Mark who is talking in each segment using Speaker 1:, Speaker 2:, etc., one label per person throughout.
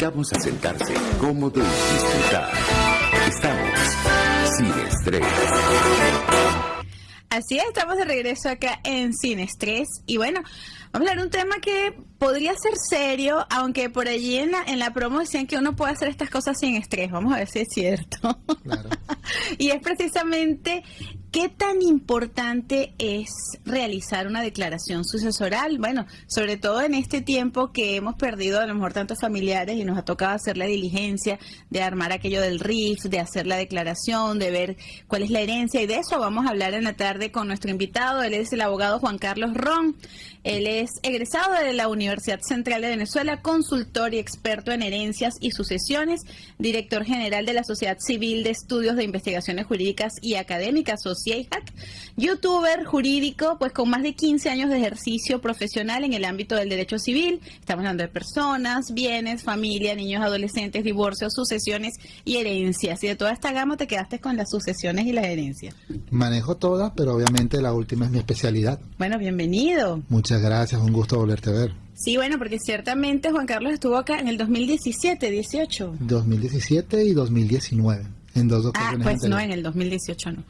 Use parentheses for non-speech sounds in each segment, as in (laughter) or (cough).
Speaker 1: invitamos a sentarse cómodo y disfrutar. Estamos sin estrés.
Speaker 2: Así es, estamos de regreso acá en Sin Estrés. Y bueno, vamos a hablar de un tema que podría ser serio, aunque por allí en la, en la promo decían que uno puede hacer estas cosas sin estrés. Vamos a ver si es cierto. Claro. (laughs) y es precisamente ¿Qué tan importante es realizar una declaración sucesoral? Bueno, sobre todo en este tiempo que hemos perdido a lo mejor tantos familiares y nos ha tocado hacer la diligencia de armar aquello del RIF, de hacer la declaración, de ver cuál es la herencia y de eso vamos a hablar en la tarde con nuestro invitado. Él es el abogado Juan Carlos Ron. Él es egresado de la Universidad Central de Venezuela, consultor y experto en herencias y sucesiones, director general de la Sociedad Civil de Estudios de Investigaciones Jurídicas y Académicas, Sociahac, youtuber jurídico, pues con más de 15 años de ejercicio profesional en el ámbito del derecho civil. Estamos hablando de personas, bienes, familia, niños, adolescentes, divorcios, sucesiones y herencias. Y de toda esta gama te quedaste con las sucesiones y las herencias.
Speaker 3: Manejo todas, pero obviamente la última es mi especialidad.
Speaker 2: Bueno, bienvenido.
Speaker 3: Muchas gracias, un gusto volverte a ver.
Speaker 2: Sí, bueno, porque ciertamente Juan Carlos estuvo acá en el 2017, 18.
Speaker 3: 2017 y 2019. En dos
Speaker 2: ah,
Speaker 3: ocasiones.
Speaker 2: Ah, pues no, en el 2018 no.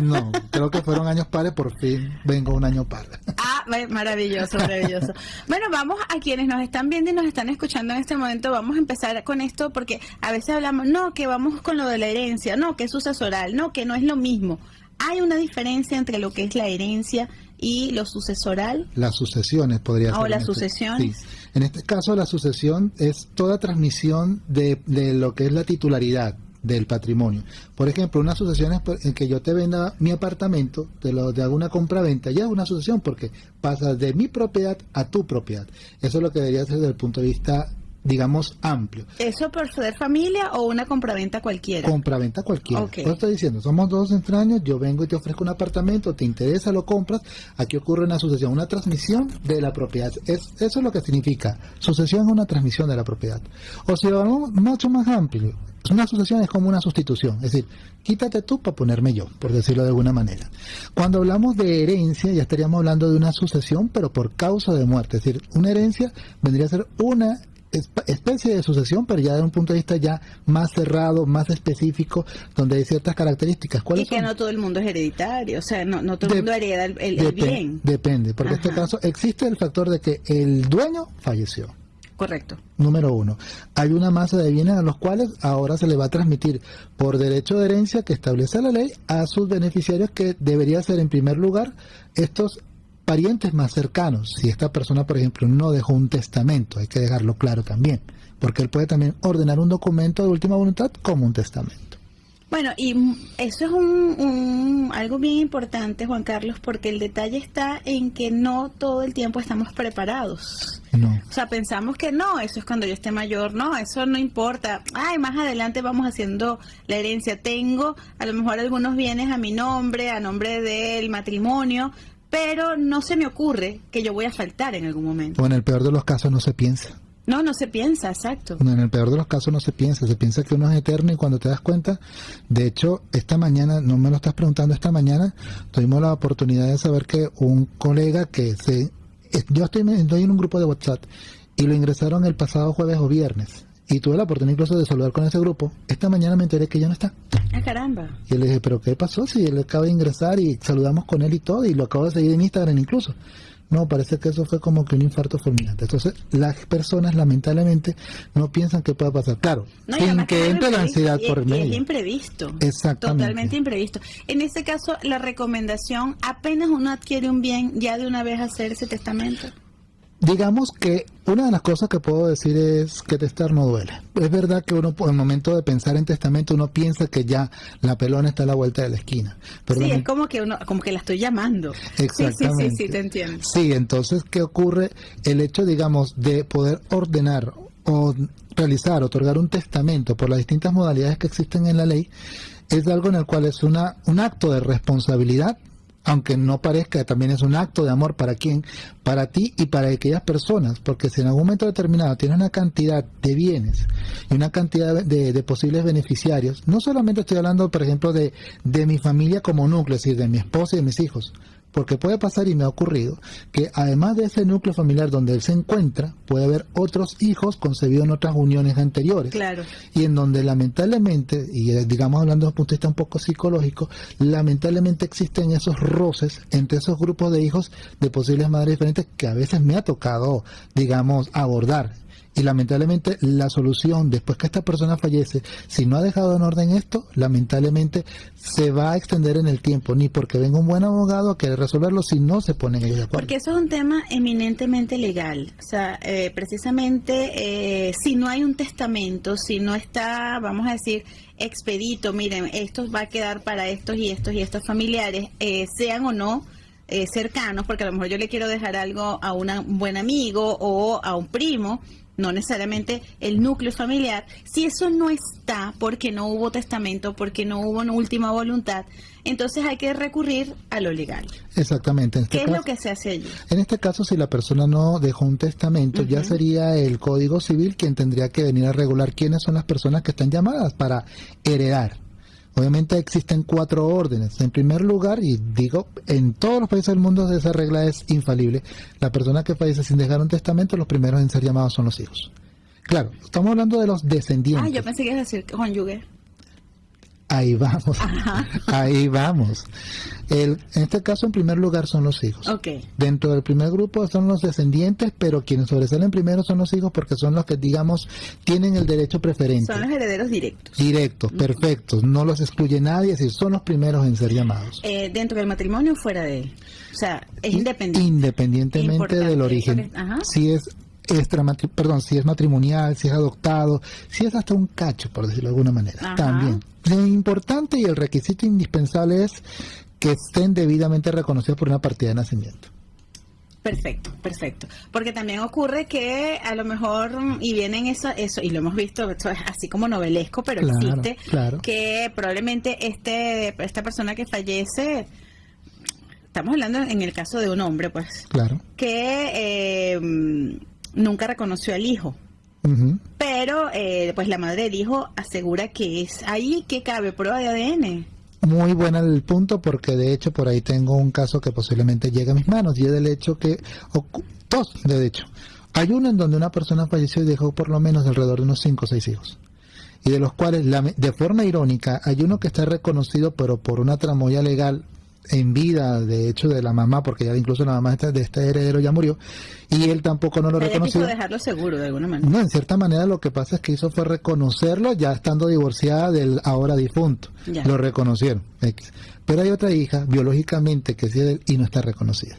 Speaker 3: No, creo que fueron años pares, por fin vengo un año par.
Speaker 2: Ah, maravilloso, maravilloso. Bueno, vamos a quienes nos están viendo y nos están escuchando en este momento, vamos a empezar con esto porque a veces hablamos, no, que vamos con lo de la herencia, no, que es sucesoral, no, que no es lo mismo. Hay una diferencia entre lo que es la herencia y lo sucesoral.
Speaker 3: Las sucesiones podría ser.
Speaker 2: O las este- sucesiones.
Speaker 3: sí. En este caso la sucesión es toda transmisión de, de lo que es la titularidad del patrimonio. Por ejemplo, una sucesión es en que yo te venda mi apartamento, te lo de alguna compra-venta, ya es una sucesión porque pasa de mi propiedad a tu propiedad. Eso es lo que debería ser desde el punto de vista digamos, amplio.
Speaker 2: ¿Eso por ser familia o una compraventa cualquiera?
Speaker 3: Compraventa cualquiera. Okay. estoy diciendo, somos dos extraños, yo vengo y te ofrezco un apartamento, te interesa, lo compras, aquí ocurre una sucesión, una transmisión de la propiedad. Es, eso es lo que significa. Sucesión es una transmisión de la propiedad. O si lo vamos mucho más amplio, una sucesión es como una sustitución, es decir, quítate tú para ponerme yo, por decirlo de alguna manera. Cuando hablamos de herencia, ya estaríamos hablando de una sucesión, pero por causa de muerte, es decir, una herencia vendría a ser una especie de sucesión, pero ya de un punto de vista ya más cerrado, más específico, donde hay ciertas características.
Speaker 2: y que no todo el mundo es hereditario, o sea, no, no todo el mundo hereda el, bien.
Speaker 3: Depende, porque en este caso existe el factor de que el dueño falleció.
Speaker 2: Correcto.
Speaker 3: Número uno. Hay una masa de bienes a los cuales ahora se le va a transmitir por derecho de herencia que establece la ley a sus beneficiarios que debería ser en primer lugar estos parientes más cercanos. Si esta persona, por ejemplo, no dejó un testamento, hay que dejarlo claro también, porque él puede también ordenar un documento de última voluntad como un testamento.
Speaker 2: Bueno, y eso es un, algo bien importante, Juan Carlos, porque el detalle está en que no todo el tiempo estamos preparados.
Speaker 3: No.
Speaker 2: O sea, pensamos que no, eso es cuando yo esté mayor, no, eso no importa. Ay, más adelante vamos haciendo la herencia. Tengo a lo mejor algunos bienes a mi nombre, a nombre del matrimonio, pero no se me ocurre que yo voy a faltar en algún momento.
Speaker 3: O en el peor de los casos no se piensa.
Speaker 2: No, no se piensa, exacto.
Speaker 3: en el peor de los casos no se piensa, se piensa que uno es eterno y cuando te das cuenta, de hecho, esta mañana, no me lo estás preguntando, esta mañana tuvimos la oportunidad de saber que un colega que se... Yo estoy, estoy en un grupo de WhatsApp y lo ingresaron el pasado jueves o viernes y tuve la oportunidad incluso de saludar con ese grupo. Esta mañana me enteré que ya no está.
Speaker 2: Ah, caramba.
Speaker 3: Y le dije, ¿pero qué pasó? Si él acaba de ingresar y saludamos con él y todo, y lo acabo de seguir en Instagram incluso. No, parece que eso fue como que un infarto fulminante. Entonces, las personas lamentablemente no piensan que pueda pasar. Claro, sin que entre la ansiedad por medio.
Speaker 2: Es imprevisto.
Speaker 3: Exactamente.
Speaker 2: Totalmente imprevisto. En este caso, la recomendación, apenas uno adquiere un bien, ya de una vez hacer ese testamento.
Speaker 3: Digamos que una de las cosas que puedo decir es que testar no duele. Es verdad que uno, en el momento de pensar en testamento, uno piensa que ya la pelona está a la vuelta de la esquina.
Speaker 2: Pero sí, es como que uno, como que la estoy llamando. (laughs)
Speaker 3: Exactamente.
Speaker 2: Sí, sí, sí, te entiendo.
Speaker 3: Sí, entonces, ¿qué ocurre? El hecho, digamos, de poder ordenar o realizar, otorgar un testamento por las distintas modalidades que existen en la ley, es algo en el cual es una, un acto de responsabilidad aunque no parezca, también es un acto de amor para quién, para ti y para aquellas personas, porque si en algún momento determinado tienes una cantidad de bienes y una cantidad de, posibles beneficiarios, no solamente estoy hablando, por ejemplo, de, de mi familia como núcleo, es decir, de mi esposa y de mis hijos, porque puede pasar y me ha ocurrido que además de ese núcleo familiar donde él se encuentra, puede haber otros hijos concebidos en otras uniones anteriores.
Speaker 2: Claro.
Speaker 3: Y en donde lamentablemente, y eh, digamos hablando desde un punto de vista un poco psicológico, lamentablemente existen esos roces entre esos grupos de hijos de posibles madres diferentes que a veces me ha tocado, digamos, abordar y lamentablemente la solución después que esta persona fallece, si no ha dejado en orden esto, lamentablemente se va a extender en el tiempo, ni porque venga un buen abogado a querer resolverlo si no se ponen ellos de acuerdo.
Speaker 2: Porque eso es un tema eminentemente legal, o sea, eh, precisamente eh, si no hay un testamento, si no está, vamos a decir, expedito, miren, esto va a quedar para estos y estos y estos familiares, eh, sean o no cercanos, porque a lo mejor yo le quiero dejar algo a un buen amigo o a un primo, no necesariamente el núcleo familiar, si eso no está porque no hubo testamento, porque no hubo una última voluntad, entonces hay que recurrir a lo legal.
Speaker 3: Exactamente.
Speaker 2: Este ¿Qué es lo que se hace allí?
Speaker 3: En este caso, si la persona no dejó un testamento, ya sería el Código Civil quien tendría que venir a regular quiénes son las personas que están llamadas para heredar. Obviamente existen cuatro órdenes. En primer lugar, y digo, en todos los países del mundo esa regla es infalible, la persona que fallece sin dejar un testamento, los primeros en ser llamados son los hijos. Claro, estamos hablando de los descendientes.
Speaker 2: Ah, yo pensé que ibas a decir cónyuge.
Speaker 3: Ahí vamos, ahí vamos. El, en este caso, en primer lugar, son los hijos.
Speaker 2: Okay.
Speaker 3: Dentro del primer grupo son los descendientes, pero quienes sobresalen primero son los hijos porque son los que, digamos, tienen el derecho preferente.
Speaker 2: Son los herederos directos.
Speaker 3: Directos, perfectos. No los excluye nadie, es decir, son los primeros en ser llamados.
Speaker 2: Eh, ¿Dentro del matrimonio o fuera de él? O sea, es independiente.
Speaker 3: Independientemente del origen. Si es perdón, si es matrimonial, si es adoptado, si es hasta un cacho, por decirlo de alguna manera. También. Lo importante y el requisito indispensable es que estén debidamente reconocidos por una partida de nacimiento.
Speaker 2: Perfecto, perfecto. Porque también ocurre que a lo mejor, y vienen eso, eso y lo hemos visto, esto es así como novelesco, pero existe, que probablemente este, esta persona que fallece, estamos hablando en el caso de un hombre, pues,
Speaker 3: claro.
Speaker 2: que eh, nunca reconoció al hijo. Pero eh, pues la madre del hijo asegura que es ahí que cabe prueba de ADN.
Speaker 3: Muy buena el punto porque de hecho por ahí tengo un caso que posiblemente llegue a mis manos y es del hecho que, dos de hecho, hay uno en donde una persona falleció y dejó por lo menos alrededor de unos 5 o 6 hijos. Y de los cuales de forma irónica hay uno que está reconocido pero por una tramoya legal en vida, de hecho, de la mamá, porque ya incluso la mamá de este heredero ya murió, y él tampoco no lo reconoció.
Speaker 2: dejarlo seguro de alguna manera.
Speaker 3: No, en cierta manera lo que pasa es que hizo fue reconocerlo ya estando divorciada del ahora difunto. Lo reconocieron. Pero hay otra hija, biológicamente, que sí es él y no está reconocida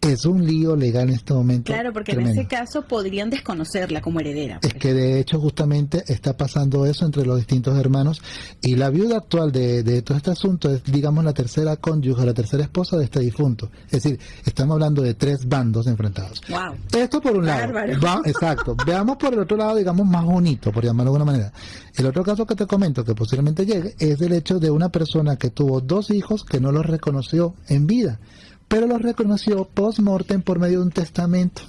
Speaker 3: es un lío legal en este momento.
Speaker 2: Claro, porque en ese caso podrían desconocerla como heredera.
Speaker 3: Es pues. que de hecho justamente está pasando eso entre los distintos hermanos y la viuda actual de, de todo este asunto es, digamos, la tercera cónyuge, la tercera esposa de este difunto. Es decir, estamos hablando de tres bandos enfrentados.
Speaker 2: Wow.
Speaker 3: Esto por un lado. exacto. (laughs) Veamos por el otro lado, digamos, más bonito, por llamarlo de alguna manera. El otro caso que te comento, que posiblemente llegue, es el hecho de una persona que tuvo dos hijos que no los reconoció en vida pero lo reconoció post-mortem por medio de un testamento.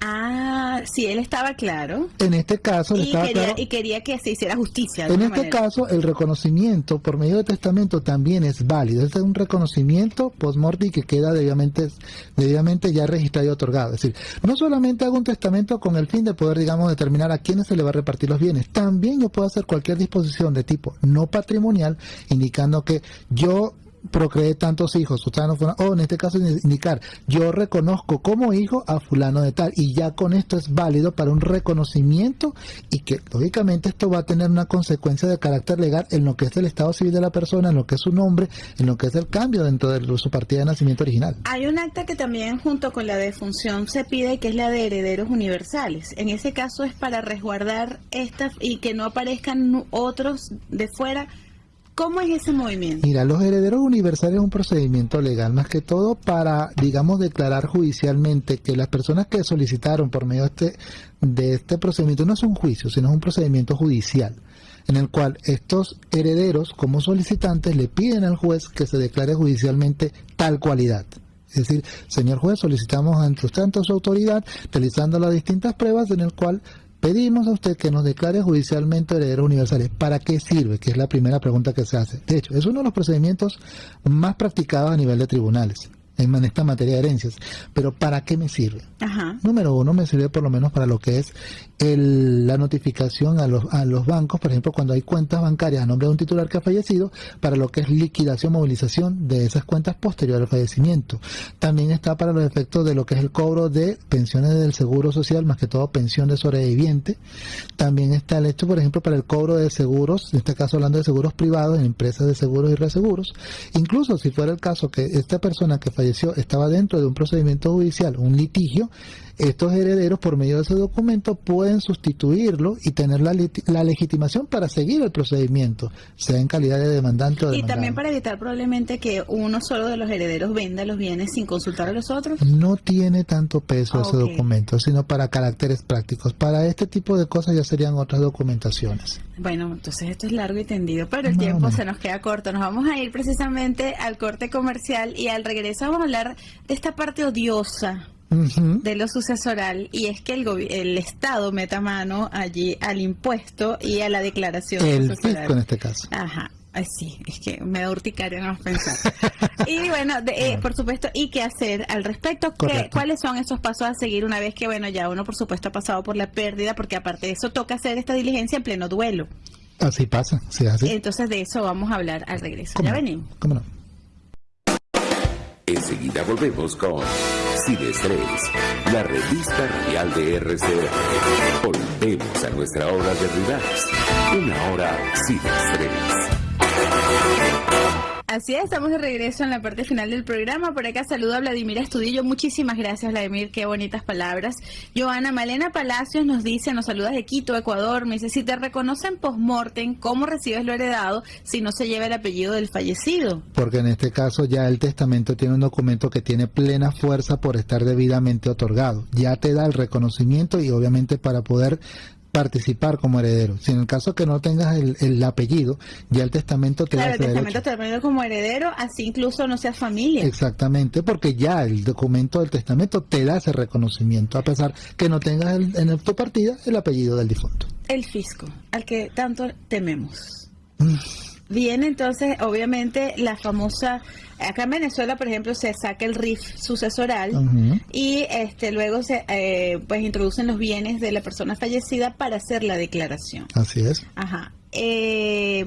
Speaker 2: Ah, sí, él estaba claro.
Speaker 3: En este caso,
Speaker 2: y
Speaker 3: estaba
Speaker 2: quería, Y quería que se hiciera justicia.
Speaker 3: En este caso, el reconocimiento por medio de testamento también es válido. Este es un reconocimiento post-mortem que queda debidamente, debidamente ya registrado y otorgado. Es decir, no solamente hago un testamento con el fin de poder, digamos, determinar a quiénes se le va a repartir los bienes. También yo puedo hacer cualquier disposición de tipo no patrimonial, indicando que yo procreé tantos hijos, o en este caso indicar, yo reconozco como hijo a fulano de tal, y ya con esto es válido para un reconocimiento y que lógicamente esto va a tener una consecuencia de carácter legal en lo que es el estado civil de la persona, en lo que es su nombre, en lo que es el cambio dentro de su partida de nacimiento original.
Speaker 2: Hay un acta que también junto con la defunción se pide que es la de herederos universales. En ese caso es para resguardar estas y que no aparezcan otros de fuera ¿Cómo es ese movimiento?
Speaker 3: Mira, los herederos universales es un procedimiento legal, más que todo para, digamos, declarar judicialmente que las personas que solicitaron por medio de este, de este procedimiento no es un juicio, sino es un procedimiento judicial, en el cual estos herederos, como solicitantes, le piden al juez que se declare judicialmente tal cualidad. Es decir, señor juez, solicitamos ante usted, ante su autoridad, realizando las distintas pruebas en el cual Pedimos a usted que nos declare judicialmente herederos universales. ¿Para qué sirve? Que es la primera pregunta que se hace. De hecho, es uno de los procedimientos más practicados a nivel de tribunales. En esta materia de herencias. Pero ¿para qué me sirve? Número uno, me sirve por lo menos para lo que es la notificación a los, a los bancos, por ejemplo, cuando hay cuentas bancarias a nombre de un titular que ha fallecido, para lo que es liquidación, movilización de esas cuentas posterior al fallecimiento. También está para los efectos de lo que es el cobro de pensiones del Seguro Social, más que todo pensión de sobreviviente. También está el hecho, por ejemplo, para el cobro de seguros, en este caso hablando de seguros privados en empresas de seguros y reaseguros. Incluso si fuera el caso que esta persona que falleció estaba dentro de un procedimiento judicial, un litigio, estos herederos por medio de ese documento pueden sustituirlo y tener la, la legitimación para seguir el procedimiento, sea en calidad de demandante o demandado.
Speaker 2: Y también para evitar probablemente que uno solo de los herederos venda los bienes sin consultar a los otros.
Speaker 3: No tiene tanto peso ese documento, sino para caracteres prácticos. Para este tipo de cosas ya serían otras documentaciones.
Speaker 2: Bueno, entonces esto es largo y tendido, pero el tiempo se nos queda corto. Nos vamos a ir precisamente al corte comercial y al regreso vamos a hablar de esta parte odiosa de lo sucesoral y es que el, el Estado meta mano allí al impuesto y a la declaración
Speaker 3: el fisco en este caso.
Speaker 2: Ajá. Ay, sí, es que me da urticaria no pensar. (laughs) y bueno, eh, por supuesto, ¿y qué hacer al respecto? ¿Cuáles son esos pasos a seguir una vez que, bueno, ya uno, por supuesto, ha pasado por la pérdida? Porque aparte de eso, toca hacer esta diligencia en pleno duelo.
Speaker 3: Así pasa, sí, así.
Speaker 2: Entonces, de eso vamos a hablar al regreso. Ya venimos.
Speaker 3: ¿Cómo no?
Speaker 1: Enseguida volvemos con Sin Estrés, la revista radial de RCR. Volvemos a nuestra hora de relax. Una hora sin estrés.
Speaker 2: Así es, estamos de regreso en la parte final del programa. Por acá saludo a Vladimir Estudillo. Muchísimas gracias, Vladimir. Qué bonitas palabras. Joana Malena Palacios nos dice, nos saluda de Quito, Ecuador. Me dice, si te reconocen post-mortem, ¿cómo recibes lo heredado si no se lleva el apellido del fallecido?
Speaker 3: Porque en este caso ya el testamento tiene un documento que tiene plena fuerza por estar debidamente otorgado. Ya te da el reconocimiento y obviamente para poder participar como heredero. Si en el caso que no tengas el, apellido, ya el testamento te
Speaker 2: claro, el testamento te da como heredero, así incluso no seas familia.
Speaker 3: Exactamente, porque ya el documento del testamento te da ese reconocimiento, a pesar que no tengas en tu partida el apellido del difunto.
Speaker 2: El fisco, al que tanto tememos. Mm. Viene entonces, obviamente, la famosa, acá en Venezuela, por ejemplo, se saca el RIF sucesoral y este luego se eh, pues introducen los bienes de la persona fallecida para hacer la declaración.
Speaker 3: Así es.
Speaker 2: Ajá. Eh,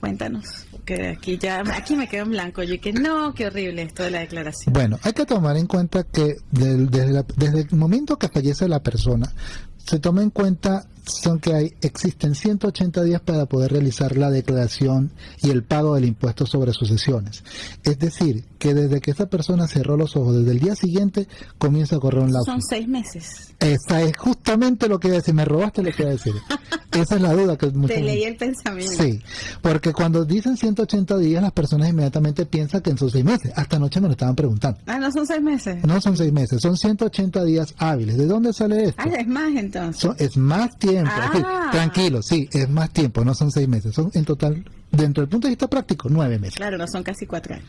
Speaker 2: cuéntanos, que aquí ya, aquí me quedo en blanco. Yo que no, qué horrible esto de la declaración.
Speaker 3: Bueno, hay que tomar en cuenta que desde, desde el momento que fallece la persona, se toma en cuenta son que hay, existen 180 días para poder realizar la declaración y el pago del impuesto sobre sucesiones. Es decir, que desde que esa persona cerró los ojos, desde el día siguiente comienza a correr un lapso.
Speaker 2: Son seis meses.
Speaker 3: Esa es justamente lo que iba a decir, me robaste lo que iba a decir. (laughs) Esa es la duda que
Speaker 2: Te leí el pensamiento.
Speaker 3: Sí, porque cuando dicen 180 días, las personas inmediatamente piensan que son seis meses. Hasta anoche me lo estaban preguntando.
Speaker 2: Ah, no son seis meses.
Speaker 3: No son seis meses, son 180 días hábiles. ¿De dónde sale esto?
Speaker 2: Ah, es más entonces.
Speaker 3: es más tiempo. Ah. Tranquilo, sí, es más tiempo, no son seis meses. Son en total, dentro del punto de vista práctico, nueve meses.
Speaker 2: Claro, no son casi cuatro años.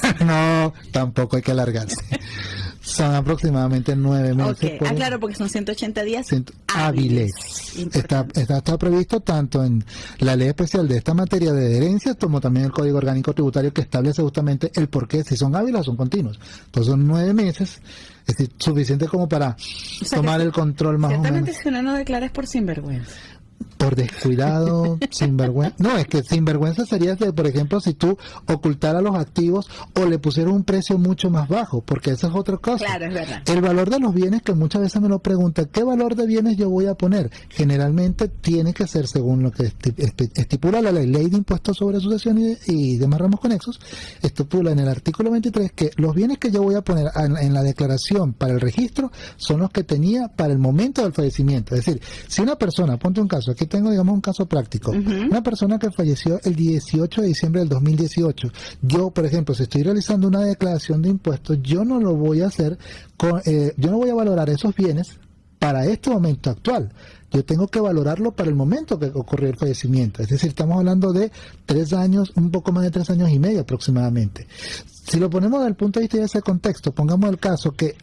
Speaker 2: (laughs)
Speaker 3: no, tampoco hay que alargarse. Son aproximadamente nueve meses.
Speaker 2: Ah, claro, porque son 180 días
Speaker 3: hábiles. Está, está, previsto tanto en la ley especial de esta materia de herencia como también el Código Orgánico Tributario que establece justamente el por qué, si son hábiles o son continuos. Entonces son nueve meses, es decir, suficiente como para tomar el control más o menos.
Speaker 2: Ciertamente si uno no declara es por sinvergüenza
Speaker 3: por descuidado, (laughs) sinvergüenza. No, es que sinvergüenza sería, de, por ejemplo, si tú ocultaras los activos o le pusieras un precio mucho más bajo, porque esa es otra cosa.
Speaker 2: Claro, es verdad.
Speaker 3: El valor de los bienes, que muchas veces me lo preguntan, ¿qué valor de bienes yo voy a poner? Generalmente tiene que ser según lo que estipula la ley, ley de impuestos sobre sucesiones y, demás ramos conexos, estipula en el artículo 23 que los bienes que yo voy a poner en la declaración para el registro son los que tenía para el momento del fallecimiento. Es decir, si una persona, ponte un caso, aquí tengo, digamos, un caso práctico. Una persona que falleció el 18 de diciembre del 2018. Yo, por ejemplo, si estoy realizando una declaración de impuestos, yo no lo voy a hacer, con, eh, yo no voy a valorar esos bienes para este momento actual. Yo tengo que valorarlo para el momento que ocurrió el fallecimiento. Es decir, estamos hablando de tres años, un poco más de tres años y medio aproximadamente. Si lo ponemos desde el punto de vista de ese contexto, pongamos el caso que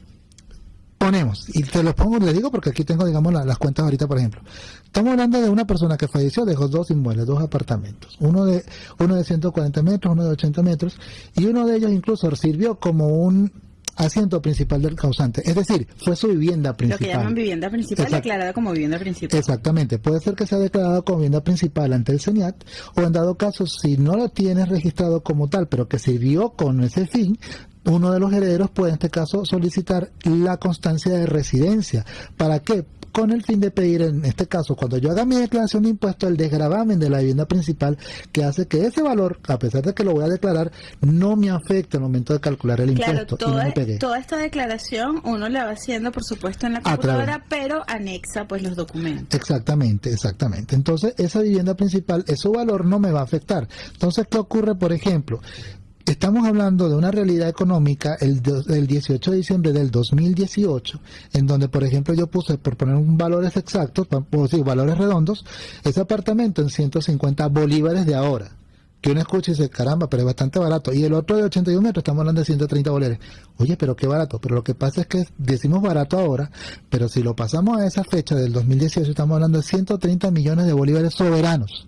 Speaker 3: suponemos, y te lo pongo, le digo porque aquí tengo, digamos, las cuentas ahorita, por ejemplo. Estamos hablando de una persona que falleció, dejó dos inmuebles, dos apartamentos. Uno de, uno de 140 metros, uno de 80 metros, y uno de ellos incluso sirvió como un asiento principal del causante. Es decir, fue su vivienda principal.
Speaker 2: Lo que llaman vivienda principal declarada como vivienda principal.
Speaker 3: Exactamente. Puede ser que sea declarada como vivienda principal ante el SENIAT o en dado caso, si no lo tienes registrado como tal, pero que sirvió con ese fin, uno de los herederos puede en este caso solicitar la constancia de residencia. ¿Para qué? con el fin de pedir, en este caso, cuando yo haga mi declaración de impuesto, el desgravamen de la vivienda principal, que hace que ese valor, a pesar de que lo voy a declarar, no me afecte al momento de calcular el impuesto.
Speaker 2: Toda, toda esta declaración uno la va haciendo, por supuesto, en la computadora, pero anexa pues los documentos.
Speaker 3: Exactamente, exactamente. Entonces, esa vivienda principal, ese valor no me va a afectar. Entonces, ¿qué ocurre, por ejemplo? Estamos hablando de una realidad económica el, 18 de diciembre del 2018, en donde, por ejemplo, yo puse, por poner un valores exactos, o sí, valores redondos, ese apartamento en 150 bolívares de ahora. Que uno escucha y dice, caramba, pero es bastante barato. Y el otro de 81 metros, estamos hablando de 130 bolívares. Oye, pero qué barato. Pero lo que pasa es que decimos barato ahora, pero si lo pasamos a esa fecha del 2018, estamos hablando de 130 millones de bolívares soberanos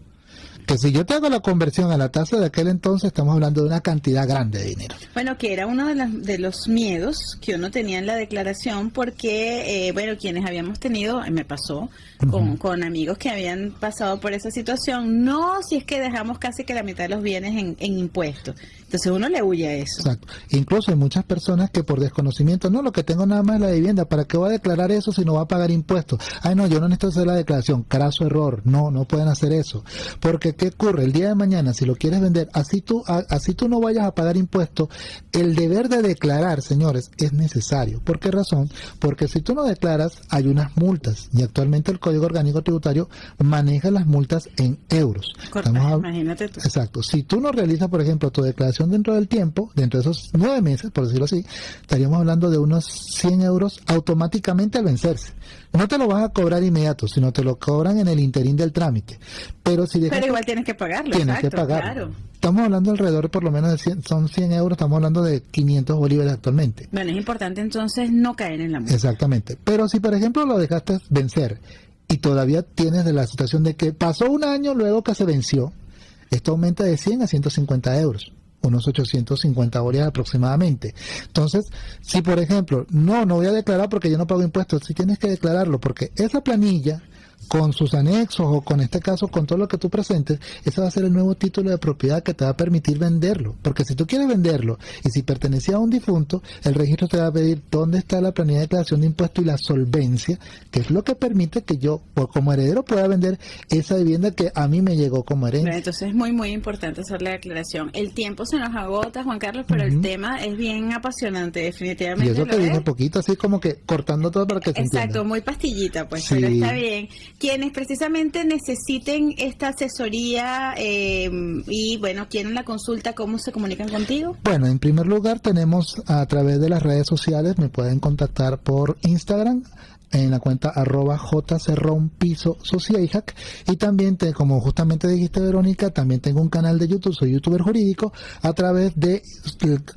Speaker 3: que si yo te hago la conversión a la tasa de aquel entonces, estamos hablando de una cantidad grande de dinero.
Speaker 2: Bueno, que era uno de, de los miedos que uno tenía en la declaración, porque, eh, bueno, quienes habíamos tenido, me pasó, con, con, amigos que habían pasado por esa situación, no si es que dejamos casi que la mitad de los bienes en, en impuestos. Entonces uno le huye a eso.
Speaker 3: Exacto. Incluso hay muchas personas que por desconocimiento, no, lo que tengo nada más es la vivienda, ¿para qué voy a declarar eso si no va a pagar impuestos? Ay, no, yo no necesito hacer la declaración. Craso error. No, no pueden hacer eso. Porque ¿qué ocurre? El día de mañana, si lo quieres vender, así tú, así tú no vayas a pagar impuestos, el deber de declarar, señores, es necesario. ¿Por qué razón? Porque si tú no declaras, hay unas multas. Y actualmente el Código Orgánico Tributario maneja las multas en euros.
Speaker 2: imagínate tú.
Speaker 3: Exacto. Si tú no realizas, por ejemplo, tu declaración dentro del tiempo, dentro de esos nueve meses, por decirlo así, estaríamos hablando de unos 100 euros automáticamente al vencerse. No te lo vas a cobrar inmediato, sino te lo cobran en el interín del trámite. Pero si
Speaker 2: Pero igual tienes que pagarlo.
Speaker 3: Tienes que pagarlo. Estamos hablando alrededor por lo menos de 100, son 100 euros, estamos hablando de 500 bolívares actualmente.
Speaker 2: Bueno, es importante entonces no caer en la multa.
Speaker 3: Exactamente. Pero si por ejemplo lo dejaste vencer y todavía tienes de la situación de que pasó un año luego que se venció, esto aumenta de 100 a 150 euros unos 850 bolívares aproximadamente. Entonces, si por ejemplo, no, no voy a declarar porque yo no pago impuestos, si tienes que declararlo porque esa planilla con sus anexos o con este caso con todo lo que tú presentes, ese va a ser el nuevo título de propiedad que te va a permitir venderlo. Porque si tú quieres venderlo y si pertenecía a un difunto, el registro te va a pedir dónde está la planilla de declaración de impuestos y la solvencia, que es lo que permite que yo, como heredero, pueda vender esa vivienda que a mí me llegó como herencia.
Speaker 2: entonces es muy, muy importante hacer la declaración. El tiempo se nos agota, Juan Carlos, pero el tema es bien apasionante, definitivamente.
Speaker 3: Y eso que viene poquito, así como que cortando todo para que se
Speaker 2: Exacto, muy pastillita, pues, pero está bien quienes precisamente necesiten esta asesoría eh, y bueno, quieren la consulta, ¿cómo se comunican contigo?
Speaker 3: Bueno, en primer lugar tenemos a través de las redes sociales, me pueden contactar por Instagram en la cuenta arroba piso y también te, como justamente dijiste Verónica también tengo un canal de YouTube soy youtuber jurídico a través de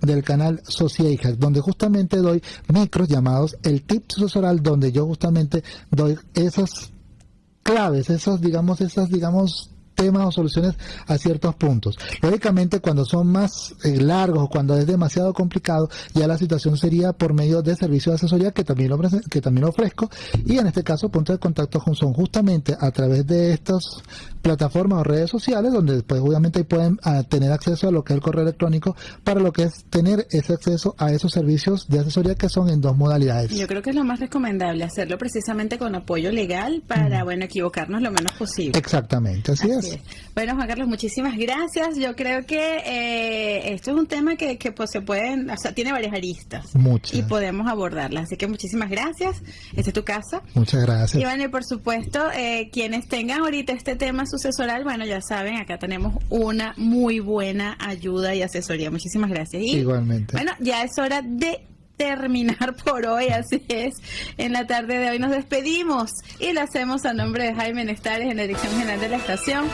Speaker 3: del canal Sociajac donde justamente doy micros llamados el tip sucesoral donde yo justamente doy esos claves, esas, digamos, esas, digamos, temas o soluciones a ciertos puntos. Lógicamente, cuando son más eh, largos o cuando es demasiado complicado, ya la situación sería por medio de servicios de asesoría que también lo, que también ofrezco. Y en este caso, puntos de contacto son justamente a través de estas plataformas o redes sociales, donde después obviamente pueden ah, tener acceso a lo que es el correo electrónico para lo que es tener ese acceso a esos servicios de asesoría que son en dos modalidades.
Speaker 2: Yo creo que es lo más recomendable, hacerlo precisamente con apoyo legal para, bueno, equivocarnos lo menos posible.
Speaker 3: Exactamente, así, es.
Speaker 2: Bueno, Juan Carlos, muchísimas gracias. Yo creo que eh, esto es un tema que, pues, se pueden, o sea, tiene varias aristas.
Speaker 3: Muchas.
Speaker 2: Y podemos abordarlas. Así que muchísimas gracias. Esta es tu casa.
Speaker 3: Muchas gracias.
Speaker 2: Y bueno, y por supuesto, eh, quienes tengan ahorita este tema sucesoral, bueno, ya saben, acá tenemos una muy buena ayuda y asesoría. Muchísimas gracias.
Speaker 3: Igualmente.
Speaker 2: Bueno, ya es hora de terminar (laughs) por hoy, así es. En la tarde de hoy nos despedimos y lo hacemos a nombre de Jaime Nestares en la Dirección General de la Estación,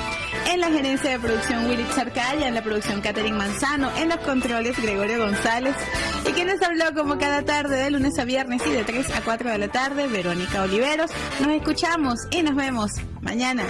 Speaker 2: en la gerencia de producción Willy Charcaya, en la producción Catherine Manzano, en los controles Gregorio González y quienes habló como cada tarde de lunes a viernes y de 3 a 4 de la tarde, Verónica Oliveros. Nos escuchamos y nos vemos mañana.